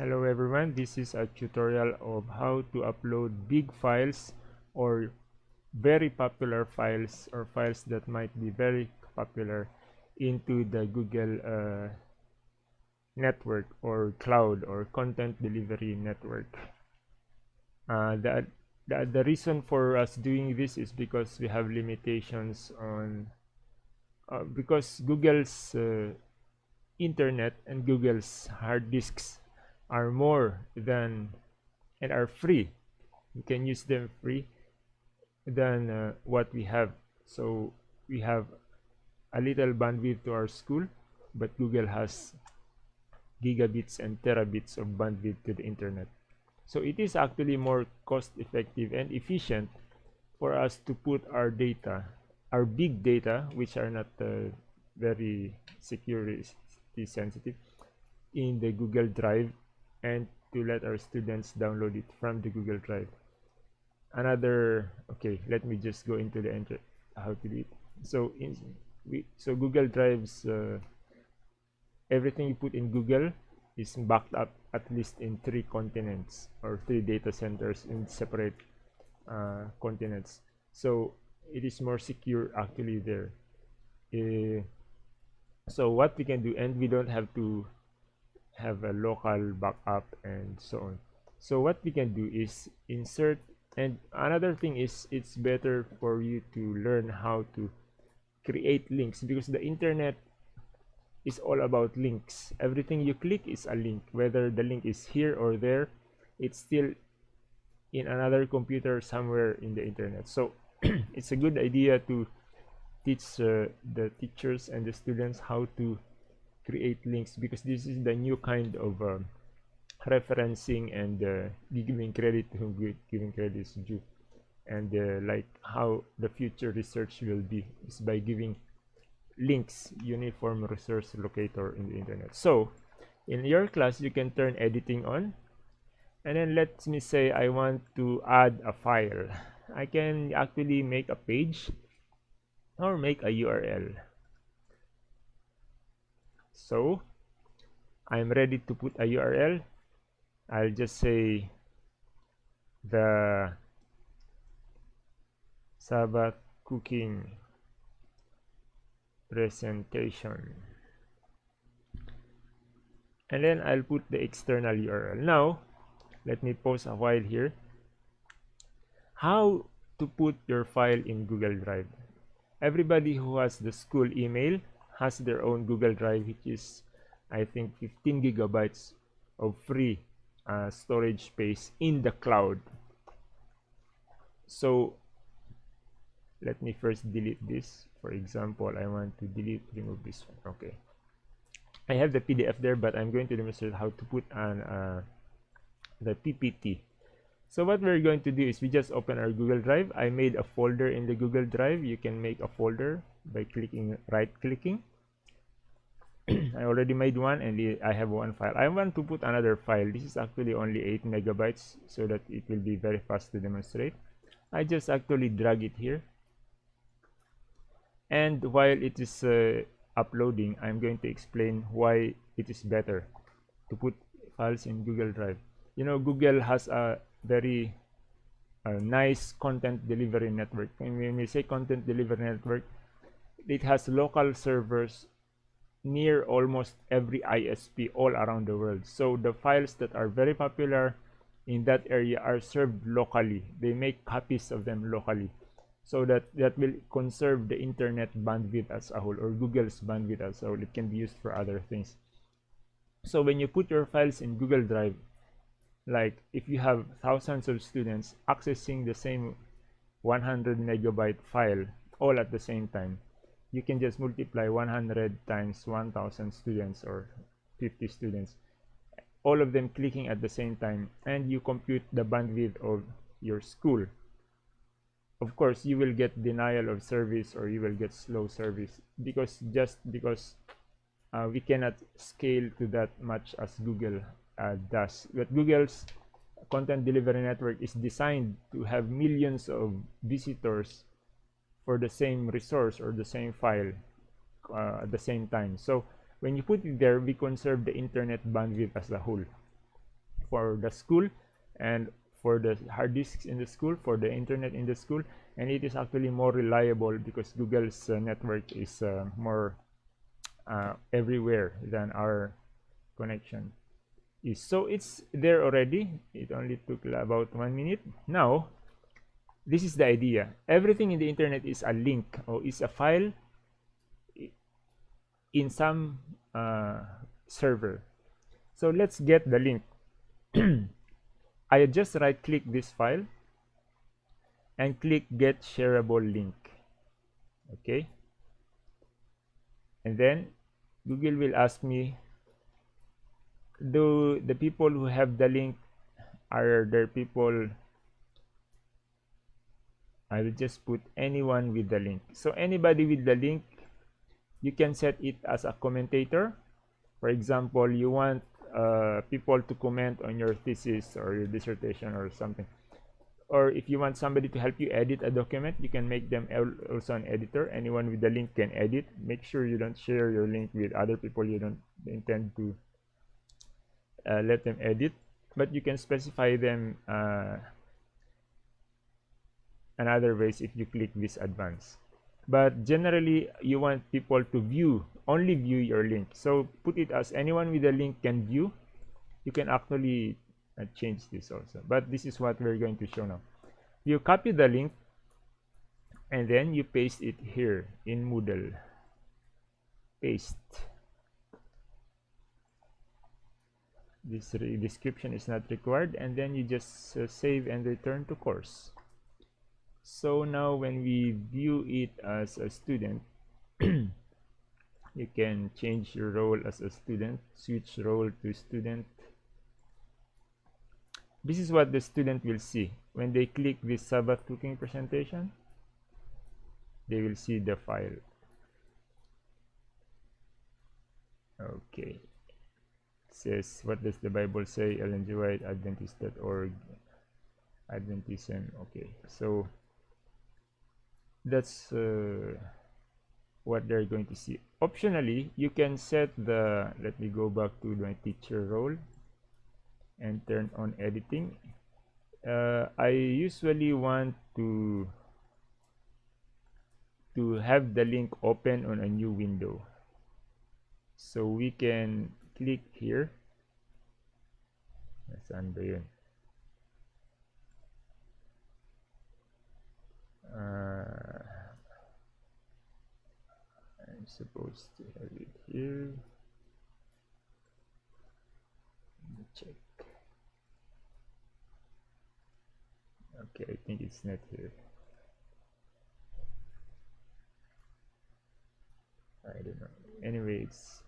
Hello everyone, this is a tutorial of how to upload big files or very popular files or files that might be very popular into the Google uh, network or cloud or content delivery network. Uh, the, the, the reason for us doing this is because we have limitations on uh, because Google's uh, internet and Google's hard disks are more than and are free. You can use them free than uh, what we have. So we have a little bandwidth to our school but Google has gigabits and terabits of bandwidth to the internet. So it is actually more cost effective and efficient for us to put our data our big data which are not uh, very security sensitive in the Google Drive and to let our students download it from the Google Drive. Another, okay, let me just go into the enter how to do it. So in we so Google Drives uh, everything you put in Google is backed up at least in three continents or three data centers in separate uh, continents. So it is more secure actually there. Uh, so what we can do, and we don't have to have a local backup and so on. So what we can do is insert and another thing is it's better for you to learn how to create links because the internet is all about links. Everything you click is a link whether the link is here or there it's still in another computer somewhere in the internet. So it's a good idea to teach uh, the teachers and the students how to create links because this is the new kind of uh, referencing and uh, giving credit to giving credit is due and uh, like how the future research will be is by giving links uniform resource locator in the internet. So in your class you can turn editing on. And then let me say I want to add a file. I can actually make a page or make a URL so I'm ready to put a URL I'll just say the Sabbath cooking presentation. And then I'll put the external URL now let me pause a while here. How to put your file in Google Drive? Everybody who has the school email has their own Google Drive which is I think 15 gigabytes of free uh, storage space in the cloud. So let me first delete this. For example I want to delete remove this one. Okay. I have the PDF there but I'm going to demonstrate how to put on uh, the PPT so what we're going to do is we just open our Google Drive. I made a folder in the Google Drive. You can make a folder by clicking right clicking I already made one and I have one file. I want to put another file. This is actually only 8 megabytes so that it will be very fast to demonstrate. I just actually drag it here. And while it is uh, uploading I'm going to explain why it is better to put files in Google Drive. You know Google has a very uh, nice content delivery network. When we say content delivery network it has local servers near almost every ISP all around the world. So the files that are very popular in that area are served locally. They make copies of them locally. So that, that will conserve the internet bandwidth as a whole or Google's bandwidth as a whole. It can be used for other things. So when you put your files in Google Drive, like if you have thousands of students accessing the same 100 megabyte file all at the same time, you can just multiply 100 times 1000 students or 50 students all of them clicking at the same time and you compute the bandwidth of your school. Of course you will get denial of service or you will get slow service because just because uh, we cannot scale to that much as Google uh, does. But Google's content delivery network is designed to have millions of visitors for the same resource or the same file uh, at the same time. So when you put it there we conserve the internet bandwidth as a whole. For the school and for the hard disks in the school for the internet in the school and it is actually more reliable because Google's uh, network is uh, more uh, everywhere than our connection is. So it's there already. It only took about one minute. Now this is the idea. Everything in the internet is a link or is a file in some uh, server. So let's get the link. I just right click this file and click get shareable link. Okay? And then Google will ask me do the people who have the link are there people I will just put anyone with the link. So anybody with the link you can set it as a commentator. For example you want uh, people to comment on your thesis or your dissertation or something. Or if you want somebody to help you edit a document you can make them also an editor. Anyone with the link can edit. Make sure you don't share your link with other people. You don't intend to uh, let them edit. But you can specify them uh, another ways if you click this advance but generally you want people to view only view your link. So put it as anyone with a link can view. You can actually uh, change this also. But this is what we're going to show now. You copy the link and then you paste it here in Moodle. Paste. This description is not required and then you just uh, save and return to course so now when we view it as a student you can change your role as a student switch role to student. This is what the student will see. When they click this sabbath cooking presentation they will see the file. Okay. Says what does the bible say? Ellen g. White adventist.org adventism. Okay. So that's uh, what they're going to see. Optionally you can set the let me go back to my teacher role and turn on editing. Uh, I usually want to to have the link open on a new window. So we can click here. Saan ba uh, I'm supposed to have it here. Let me check. Okay I think it's not here. I don't know. Anyway it's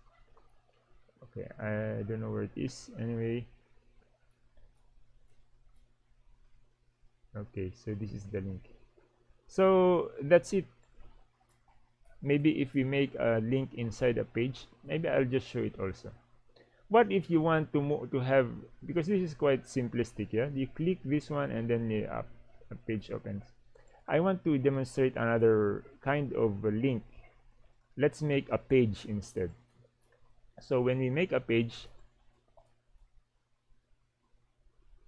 okay I don't know where it is. Anyway. Okay so this is the link so that's it. Maybe if we make a link inside a page maybe I'll just show it also. What if you want to move to have because this is quite simplistic yeah? You click this one and then the uh, a page opens. I want to demonstrate another kind of link. Let's make a page instead. So when we make a page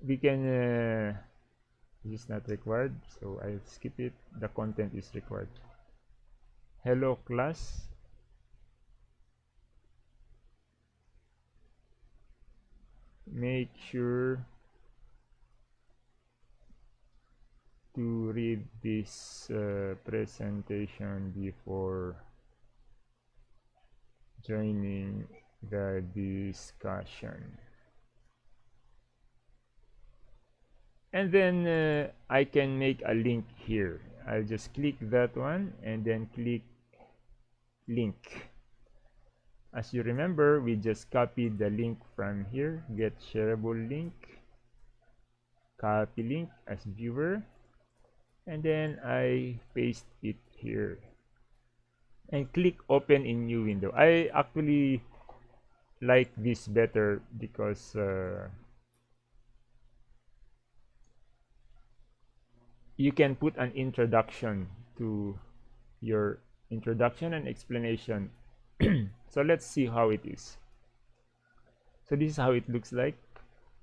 we can uh, this is not required so I'll skip it. The content is required. Hello class. Make sure to read this uh, presentation before joining the discussion and then uh, I can make a link here. I'll just click that one and then click link. As you remember we just copied the link from here. Get shareable link. Copy link as viewer. And then I paste it here. And click open in new window. I actually like this better because uh, you can put an introduction to your introduction and explanation. So let's see how it is. So this is how it looks like.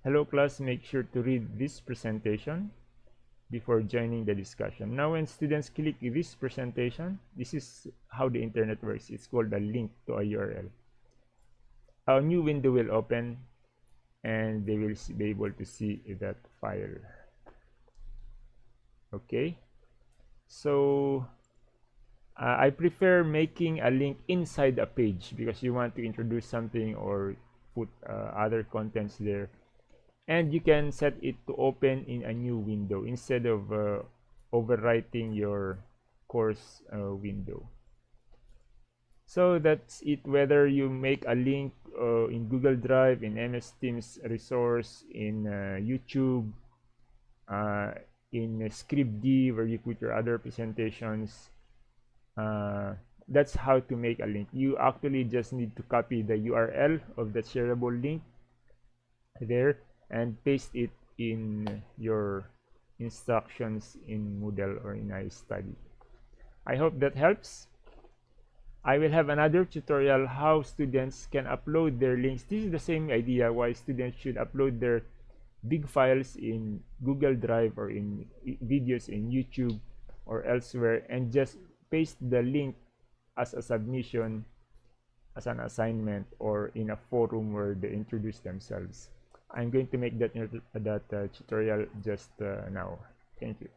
Hello class. Make sure to read this presentation before joining the discussion. Now when students click this presentation this is how the internet works. It's called a link to a url a new window will open and they will be able to see that file okay. So uh, I prefer making a link inside a page because you want to introduce something or put uh, other contents there. And you can set it to open in a new window instead of uh, overwriting your course uh, window. So that's it. Whether you make a link uh, in Google Drive in MS Teams resource in uh, YouTube in Scribd where you put your other presentations uh, that's how to make a link. You actually just need to copy the URL of the shareable link there and paste it in your instructions in Moodle or in iStudy. I hope that helps. I will have another tutorial how students can upload their links. This is the same idea why students should upload their big files in Google Drive or in videos in YouTube or elsewhere and just paste the link as a submission as an assignment or in a forum where they introduce themselves. I'm going to make that, that uh, tutorial just uh, now. Thank you.